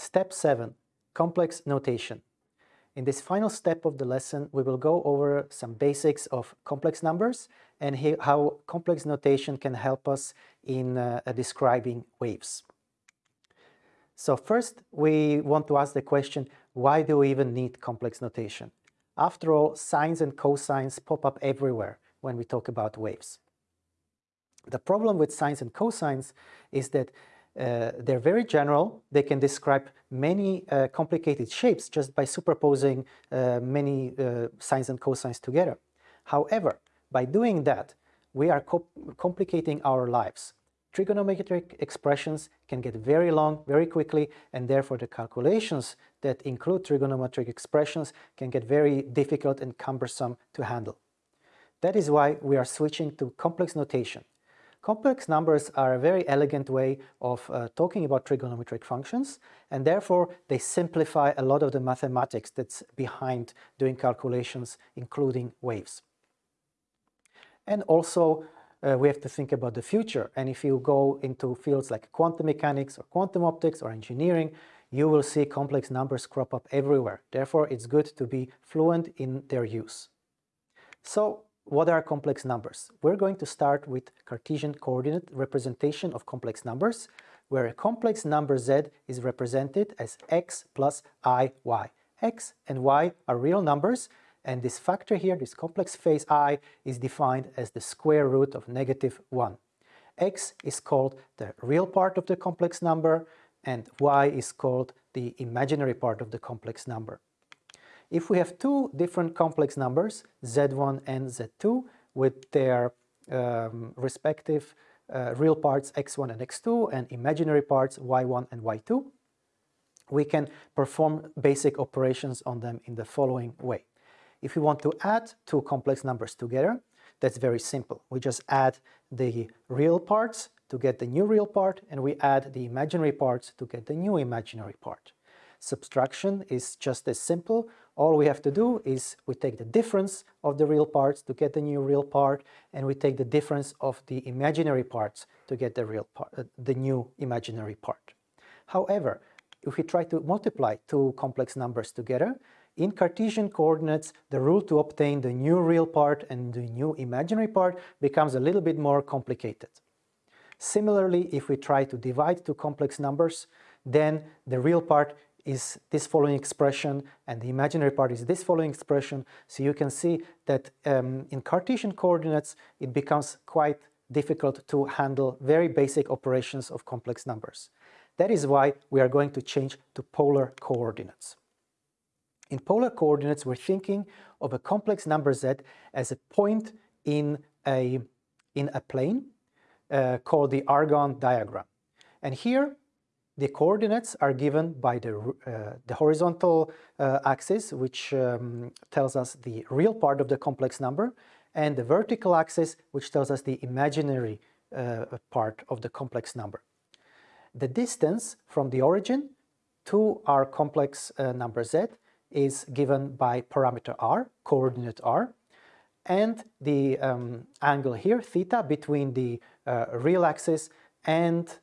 Step 7. Complex notation. In this final step of the lesson, we will go over some basics of complex numbers and how complex notation can help us in uh, describing waves. So first, we want to ask the question, why do we even need complex notation? After all, sines and cosines pop up everywhere when we talk about waves. The problem with sines and cosines is that uh, they're very general. They can describe many uh, complicated shapes just by superposing uh, many uh, sines and cosines together. However, by doing that, we are co complicating our lives. Trigonometric expressions can get very long very quickly and therefore the calculations that include trigonometric expressions can get very difficult and cumbersome to handle. That is why we are switching to complex notation. Complex numbers are a very elegant way of uh, talking about trigonometric functions and therefore they simplify a lot of the mathematics that's behind doing calculations including waves. And also uh, we have to think about the future and if you go into fields like quantum mechanics or quantum optics or engineering you will see complex numbers crop up everywhere. Therefore it's good to be fluent in their use. So what are complex numbers? We're going to start with Cartesian coordinate representation of complex numbers, where a complex number z is represented as x plus i, y. x and y are real numbers, and this factor here, this complex phase i, is defined as the square root of negative 1. x is called the real part of the complex number, and y is called the imaginary part of the complex number. If we have two different complex numbers, z1 and z2, with their um, respective uh, real parts x1 and x2 and imaginary parts y1 and y2, we can perform basic operations on them in the following way. If we want to add two complex numbers together, that's very simple. We just add the real parts to get the new real part and we add the imaginary parts to get the new imaginary part. Subtraction is just as simple. All we have to do is we take the difference of the real parts to get the new real part, and we take the difference of the imaginary parts to get the real part, uh, the new imaginary part. However, if we try to multiply two complex numbers together, in Cartesian coordinates, the rule to obtain the new real part and the new imaginary part becomes a little bit more complicated. Similarly, if we try to divide two complex numbers, then the real part is this following expression and the imaginary part is this following expression. So you can see that um, in Cartesian coordinates it becomes quite difficult to handle very basic operations of complex numbers. That is why we are going to change to polar coordinates. In polar coordinates we're thinking of a complex number z as a point in a, in a plane uh, called the Argand diagram. And here the coordinates are given by the, uh, the horizontal uh, axis, which um, tells us the real part of the complex number, and the vertical axis, which tells us the imaginary uh, part of the complex number. The distance from the origin to our complex uh, number z is given by parameter r, coordinate r, and the um, angle here, theta, between the uh, real axis and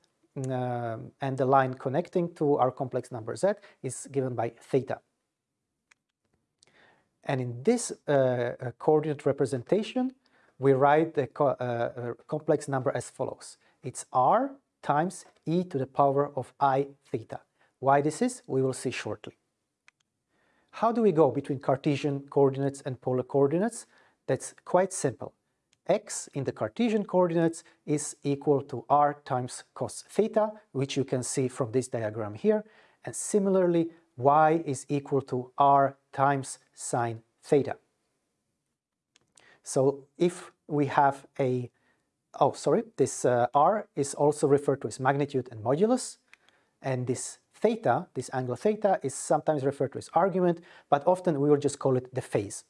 and the line connecting to our complex number z is given by theta. And in this uh, uh coordinate representation, we write the co uh, complex number as follows. It's r times e to the power of i theta. Why this is, we will see shortly. How do we go between Cartesian coordinates and polar coordinates? That's quite simple x in the Cartesian coordinates is equal to r times cos theta, which you can see from this diagram here, and similarly y is equal to r times sine theta. So if we have a, oh sorry, this uh, r is also referred to as magnitude and modulus, and this theta, this angle theta, is sometimes referred to as argument, but often we will just call it the phase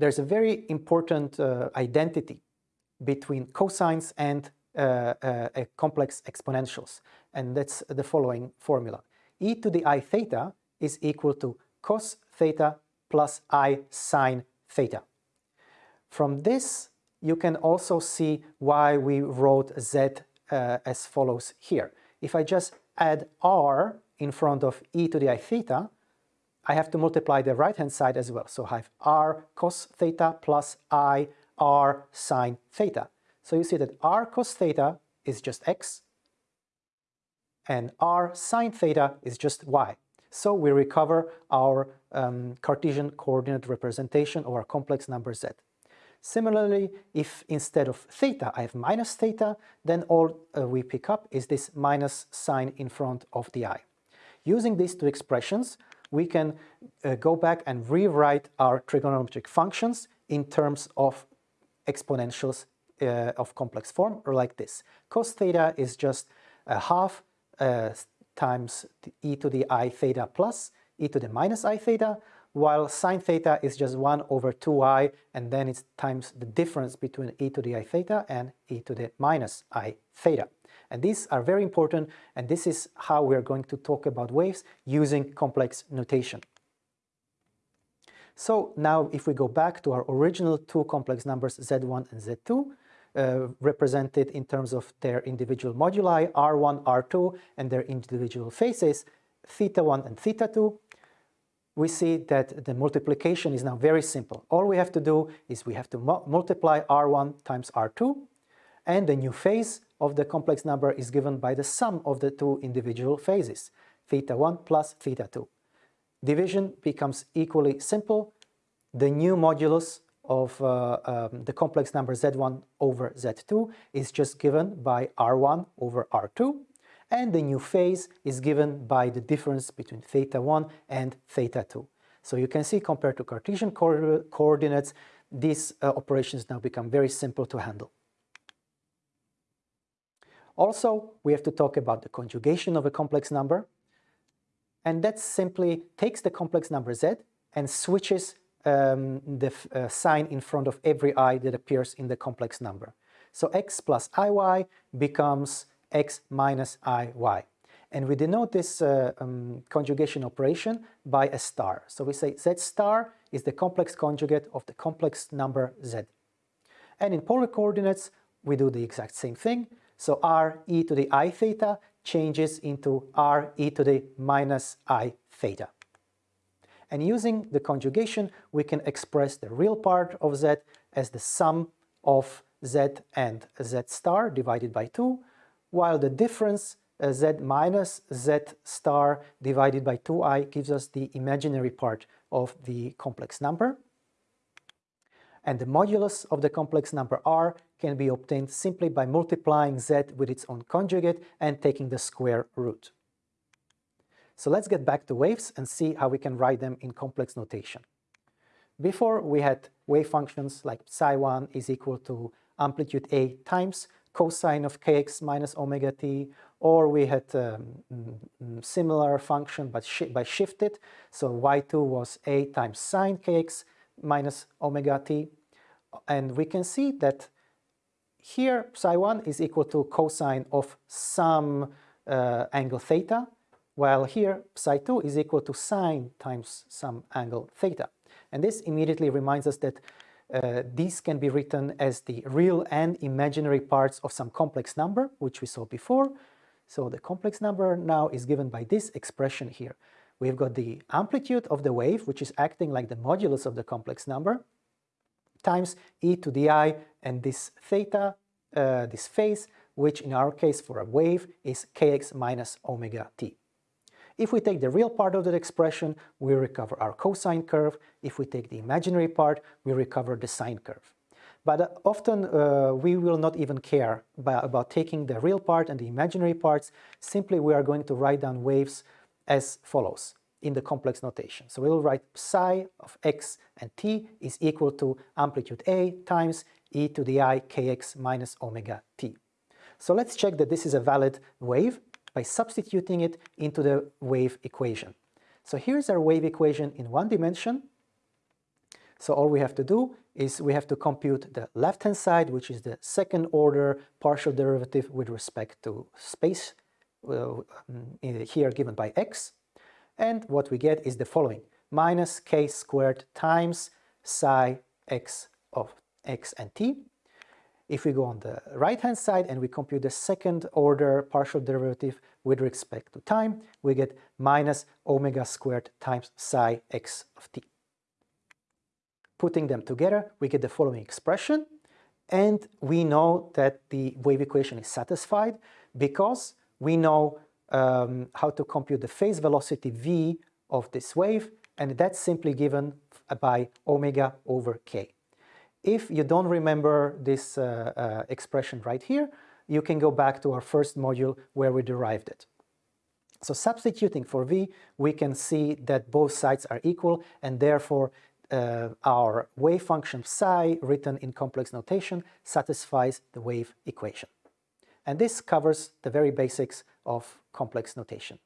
there's a very important uh, identity between cosines and uh, uh, complex exponentials, and that's the following formula. e to the i theta is equal to cos theta plus i sine theta. From this, you can also see why we wrote z uh, as follows here. if I just add r in front of e to the i theta, I have to multiply the right-hand side as well. So I have r cos theta plus i r sine theta. So you see that r cos theta is just x, and r sine theta is just y. So we recover our um, Cartesian coordinate representation of our complex number z. Similarly, if instead of theta I have minus theta, then all uh, we pick up is this minus sign in front of the i. Using these two expressions, we can uh, go back and rewrite our trigonometric functions in terms of exponentials uh, of complex form, or like this. Cos theta is just a half uh, times e to the i theta plus e to the minus i theta, while sine theta is just 1 over 2i, and then it's times the difference between e to the i theta and e to the minus i theta. And these are very important, and this is how we're going to talk about waves using complex notation. So now if we go back to our original two complex numbers z1 and z2, uh, represented in terms of their individual moduli, r1, r2, and their individual phases, theta 1 and theta 2, we see that the multiplication is now very simple. All we have to do is we have to mu multiply r1 times r2, and the new phase of the complex number is given by the sum of the two individual phases, theta 1 plus theta 2. Division becomes equally simple. The new modulus of uh, um, the complex number z1 over z2 is just given by r1 over r2, and the new phase is given by the difference between theta 1 and theta 2. So you can see compared to Cartesian co coordinates, these uh, operations now become very simple to handle. Also, we have to talk about the conjugation of a complex number, and that simply takes the complex number z and switches um, the uh, sign in front of every i that appears in the complex number. So x plus iy becomes x minus iy. And we denote this uh, um, conjugation operation by a star. So we say z star is the complex conjugate of the complex number z. And in polar coordinates, we do the exact same thing. So r e to the i theta changes into r e to the minus i theta. And using the conjugation, we can express the real part of z as the sum of z and z star divided by 2, while the difference uh, z minus z star divided by 2i gives us the imaginary part of the complex number. And the modulus of the complex number r can be obtained simply by multiplying z with its own conjugate and taking the square root. So let's get back to waves and see how we can write them in complex notation. Before we had wave functions like psi1 is equal to amplitude a times cosine of kx minus omega t, or we had um, mm, similar function but shi by shifted, so y2 was a times sine kx minus omega t, and we can see that here psi1 is equal to cosine of some uh, angle theta, while here psi2 is equal to sine times some angle theta. And this immediately reminds us that uh, these can be written as the real and imaginary parts of some complex number, which we saw before. So the complex number now is given by this expression here. We've got the amplitude of the wave, which is acting like the modulus of the complex number, times e to the i and this theta, uh, this phase, which in our case for a wave is kx minus omega t. If we take the real part of that expression, we recover our cosine curve. If we take the imaginary part, we recover the sine curve. But uh, often uh, we will not even care about, taking the real part and the imaginary parts. Simply we are going to write down waves as follows in the complex notation. So we'll write psi of x and t is equal to amplitude a times e to the i kx minus omega t. So let's check that this is a valid wave by substituting it into the wave equation. So here's our wave equation in one dimension. So all we have to do is we have to compute the left-hand side, which is the second order partial derivative with respect to space, uh, here given by x. And what we get is the following, minus k squared times psi x of x and t if we go on the right-hand side and we compute the second order partial derivative with respect to time, we get minus omega squared times psi x of t. Putting them together, we get the following expression, and we know that the wave equation is satisfied because we know um, how to compute the phase velocity v of this wave, and that's simply given by omega over k. If you don't remember this uh, uh, expression right here, you can go back to our first module where we derived it. So substituting for v, we can see that both sides are equal and therefore uh, our wave function psi written in complex notation satisfies the wave equation. And this covers the very basics of complex notation.